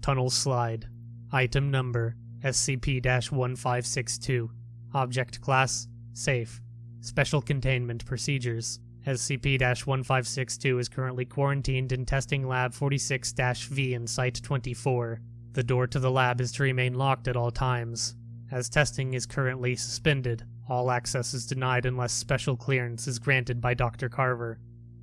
Tunnel Slide. Item Number SCP 1562. Object Class Safe. Special Containment Procedures SCP 1562 is currently quarantined in Testing Lab 46 V in Site 24. The door to the lab is to remain locked at all times. As testing is currently suspended, all access is denied unless special clearance is granted by Dr. Carver.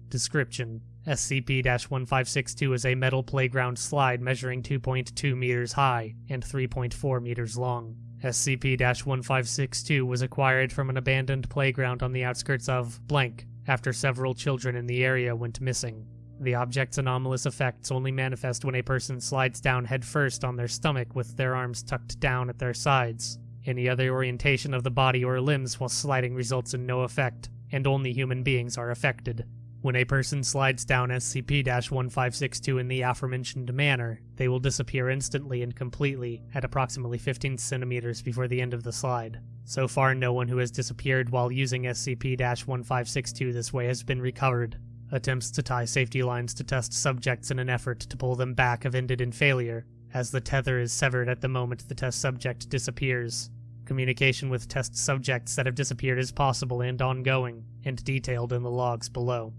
Description SCP 1562 is a metal playground slide measuring 2.2 meters high and 3.4 meters long. SCP 1562 was acquired from an abandoned playground on the outskirts of blank after several children in the area went missing. The object's anomalous effects only manifest when a person slides down headfirst on their stomach with their arms tucked down at their sides. Any other orientation of the body or limbs while sliding results in no effect, and only human beings are affected. When a person slides down SCP-1562 in the aforementioned manner, they will disappear instantly and completely at approximately 15 centimeters before the end of the slide. So far, no one who has disappeared while using SCP-1562 this way has been recovered. Attempts to tie safety lines to test subjects in an effort to pull them back have ended in failure, as the tether is severed at the moment the test subject disappears. Communication with test subjects that have disappeared is possible and ongoing, and detailed in the logs below.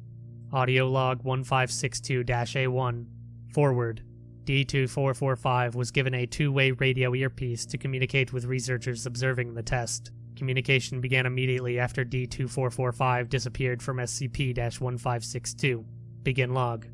Audio log 1562-A1. Forward. D2445 was given a two-way radio earpiece to communicate with researchers observing the test. Communication began immediately after D2445 disappeared from SCP-1562. Begin log.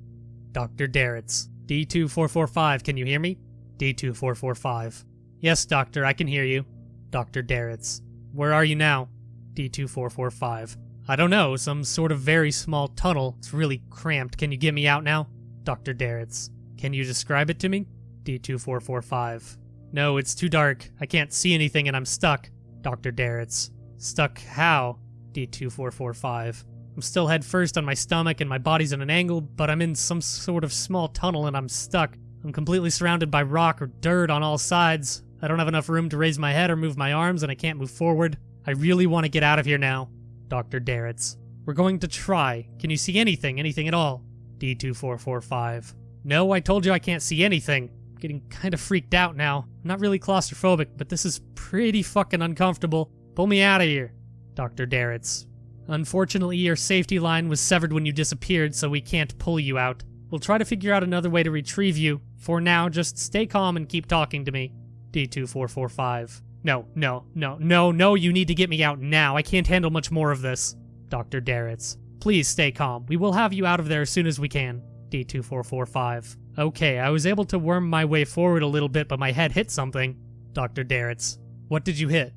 Dr. Darretts. D2445, can you hear me? D2445. Yes, Doctor, I can hear you. Dr. Darretts. Where are you now? D2445. I don't know, some sort of very small tunnel. It's really cramped. Can you get me out now? Dr. Darretts. Can you describe it to me? D2445. No, it's too dark. I can't see anything and I'm stuck. Dr. Darretts. Stuck how? D2445. I'm still head first on my stomach and my body's at an angle, but I'm in some sort of small tunnel and I'm stuck. I'm completely surrounded by rock or dirt on all sides. I don't have enough room to raise my head or move my arms and I can't move forward. I really want to get out of here now. Dr. Darretts. We're going to try. Can you see anything? Anything at all? D2445. No, I told you I can't see anything. I'm getting kind of freaked out now. I'm not really claustrophobic, but this is pretty fucking uncomfortable. Pull me out of here. Dr. Darretts. Unfortunately, your safety line was severed when you disappeared, so we can't pull you out. We'll try to figure out another way to retrieve you. For now, just stay calm and keep talking to me. D2445. No, no, no, no, no, you need to get me out now. I can't handle much more of this. Dr. Darretts. Please stay calm. We will have you out of there as soon as we can. D2445. Okay, I was able to worm my way forward a little bit, but my head hit something. Dr. Darretts. What did you hit?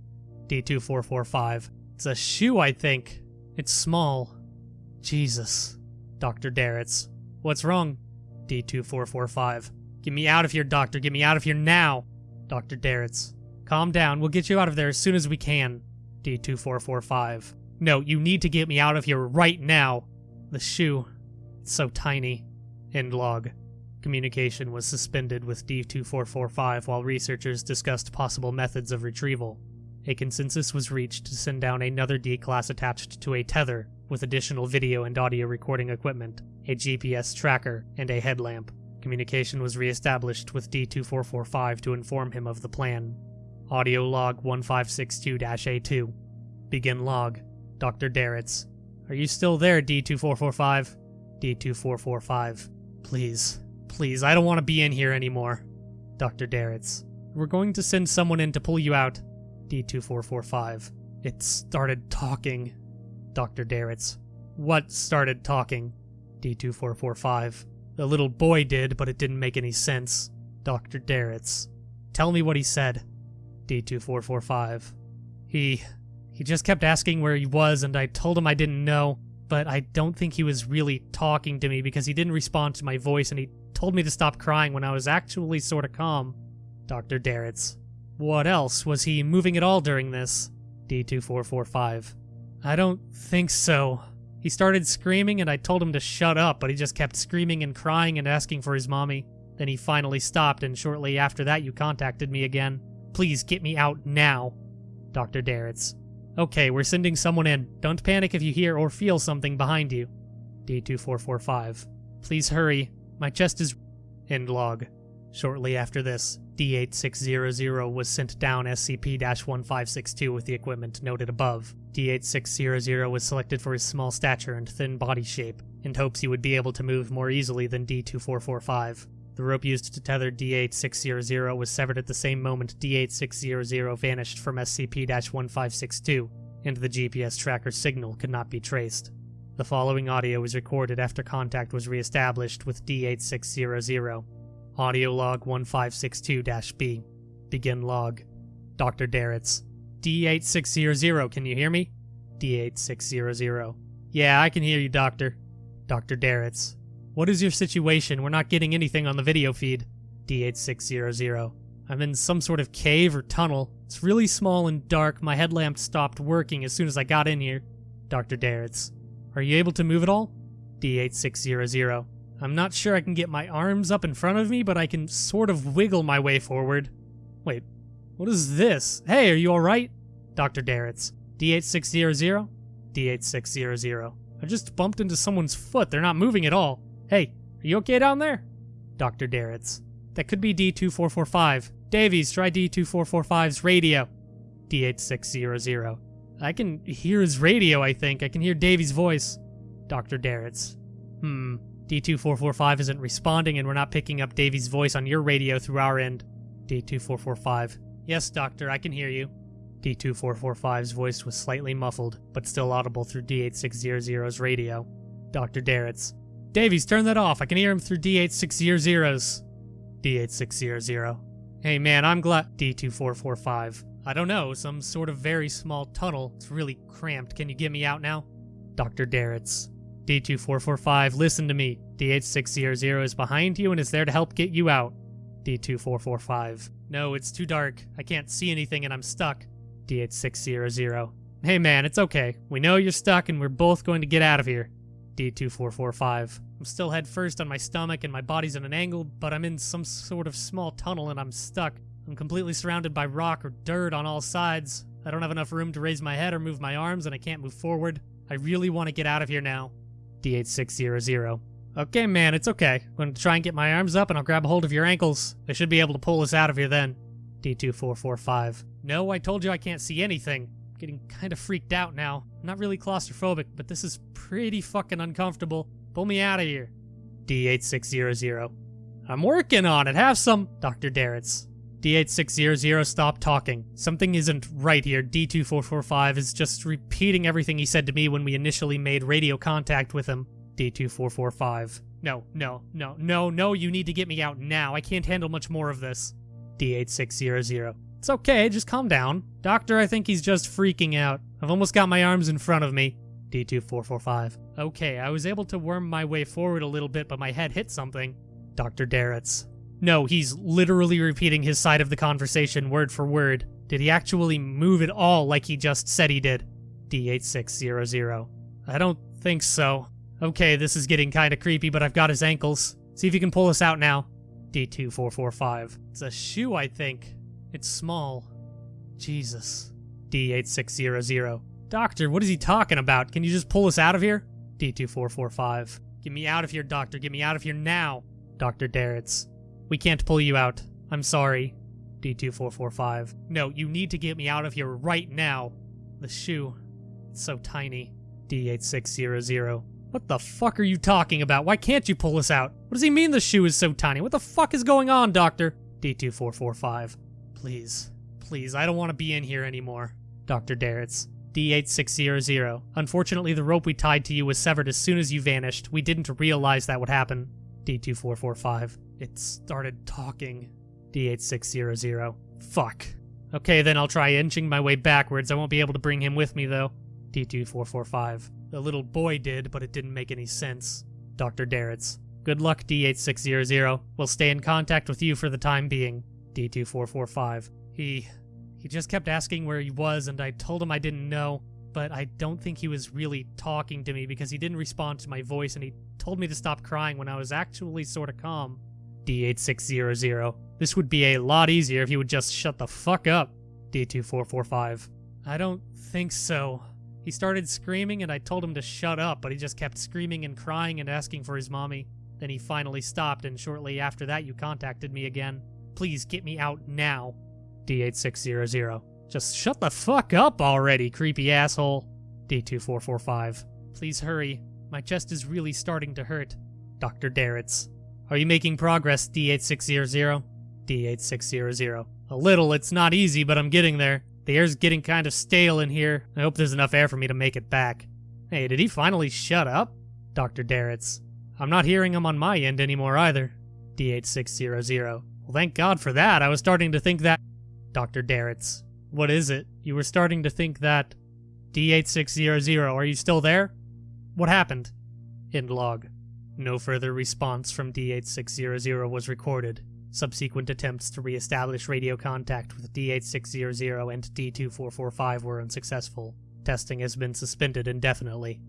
D2445. It's a shoe, I think. It's small. Jesus. Dr. Darretts. What's wrong? D2445. Get me out of here, doctor. Get me out of here now. Dr. Darretts. Calm down. We'll get you out of there as soon as we can. D2445. No, you need to get me out of here right now. The shoe. It's so tiny. End log. Communication was suspended with D2445 while researchers discussed possible methods of retrieval. A consensus was reached to send down another D-class attached to a tether with additional video and audio recording equipment, a GPS tracker, and a headlamp. Communication was re-established with D2445 to inform him of the plan. Audio log 1562-A2. Begin log. Dr. Darretts. Are you still there, D2445? D2445. Please. Please, I don't want to be in here anymore. Dr. Darretts. We're going to send someone in to pull you out. D2445. It started talking. Dr. Darretts. What started talking? D2445. The little boy did, but it didn't make any sense. Dr. Darretts. Tell me what he said. D2445. He. he just kept asking where he was, and I told him I didn't know, but I don't think he was really talking to me because he didn't respond to my voice and he told me to stop crying when I was actually sorta calm. Dr. Darretts. What else? Was he moving at all during this? D2445. I don't think so. He started screaming and I told him to shut up, but he just kept screaming and crying and asking for his mommy. Then he finally stopped, and shortly after that, you contacted me again. Please get me out now. Dr. Darretts. Okay, we're sending someone in. Don't panic if you hear or feel something behind you. D2445. Please hurry. My chest is. End log. Shortly after this, D8600 was sent down SCP 1562 with the equipment noted above. D8600 was selected for his small stature and thin body shape, in hopes he would be able to move more easily than D2445. The rope used to tether D8600 was severed at the same moment D8600 vanished from SCP 1562, and the GPS tracker signal could not be traced. The following audio was recorded after contact was re-established with D8600. Audio log 1562-B. Begin log. Dr. Darretts. D8600, can you hear me? D8600. Yeah, I can hear you, Doctor. Dr. Darretts. What is your situation? We're not getting anything on the video feed. D8600. I'm in some sort of cave or tunnel. It's really small and dark. My headlamp stopped working as soon as I got in here. Dr. Darretts. Are you able to move at all? D8600. I'm not sure I can get my arms up in front of me, but I can sort of wiggle my way forward. Wait, what is this? Hey, are you alright? Dr. Darretts. D8600? D8600. I just bumped into someone's foot. They're not moving at all. Hey, are you okay down there? Dr. Darretts. That could be D2445. Davies, try D2445's radio. D8600. I can hear his radio, I think. I can hear Davies' voice. Dr. Darretts. Hmm. D2445 isn't responding and we're not picking up Davies' voice on your radio through our end. D2445. Yes, Doctor, I can hear you. D2445's voice was slightly muffled, but still audible through D8600's radio. Dr. Darretts. Davies, turn that off. I can hear him through D8600's. D8600. Hey man, I'm glad. D2445. I don't know, some sort of very small tunnel. It's really cramped. Can you get me out now? Dr. Darretts. D2445, listen to me. D8600 is behind you and is there to help get you out. D2445. No, it's too dark. I can't see anything and I'm stuck. D8600. Hey man, it's okay. We know you're stuck and we're both going to get out of here. D2445. I'm still head first on my stomach and my body's at an angle, but I'm in some sort of small tunnel and I'm stuck. I'm completely surrounded by rock or dirt on all sides. I don't have enough room to raise my head or move my arms and I can't move forward. I really want to get out of here now. D8600. Okay, man, it's okay. I'm going to try and get my arms up and I'll grab a hold of your ankles. I should be able to pull us out of here then. D2445. No, I told you I can't see anything. Getting kind of freaked out now. I'm not really claustrophobic, but this is pretty fucking uncomfortable. Pull me out of here. D8600. I'm working on it. Have some. Dr. Darretts. D8600, stop talking. Something isn't right here. D2445 is just repeating everything he said to me when we initially made radio contact with him. D2445. No, no, no, no, no, you need to get me out now. I can't handle much more of this. D8600. It's okay, just calm down. Doctor, I think he's just freaking out. I've almost got my arms in front of me. D2445. Okay, I was able to worm my way forward a little bit, but my head hit something. Dr. Darretts. No, he's literally repeating his side of the conversation word for word. Did he actually move at all like he just said he did? D8600. I don't think so. Okay, this is getting kinda creepy, but I've got his ankles. See if you can pull us out now. D2445. It's a shoe, I think. It's small. Jesus. D8600. Doctor, what is he talking about? Can you just pull us out of here? D2445. Get me out of here, Doctor. Get me out of here now. Dr. Darretts. We can't pull you out. I'm sorry. D2445. No, you need to get me out of here right now. The shoe. It's so tiny. D8600. What the fuck are you talking about? Why can't you pull us out? What does he mean the shoe is so tiny? What the fuck is going on, Doctor? D2445. Please. Please, I don't want to be in here anymore. Dr. Darretts. D8600. Unfortunately, the rope we tied to you was severed as soon as you vanished. We didn't realize that would happen. D2445. It started talking. D8600. Fuck. Okay, then I'll try inching my way backwards. I won't be able to bring him with me, though. D2445. The little boy did, but it didn't make any sense. Dr. Darretts. Good luck, D8600. We'll stay in contact with you for the time being. D2445. He... He just kept asking where he was, and I told him I didn't know, but I don't think he was really talking to me because he didn't respond to my voice and he told me to stop crying when I was actually sorta calm. D8600. This would be a lot easier if you would just shut the fuck up. D2445. I don't think so. He started screaming and I told him to shut up, but he just kept screaming and crying and asking for his mommy. Then he finally stopped, and shortly after that, you contacted me again. Please get me out now. D8600. Just shut the fuck up already, creepy asshole. D2445. Please hurry. My chest is really starting to hurt. Dr. Darretts. Are you making progress, D8600? D8600. A little, it's not easy, but I'm getting there. The air's getting kind of stale in here. I hope there's enough air for me to make it back. Hey, did he finally shut up? Dr. Darretts. I'm not hearing him on my end anymore either. D8600. Well, thank God for that. I was starting to think that. Dr. Darretts. What is it? You were starting to think that. D8600, are you still there? What happened? End log. No further response from D8600 was recorded. Subsequent attempts to re-establish radio contact with D8600 and D2445 were unsuccessful. Testing has been suspended indefinitely.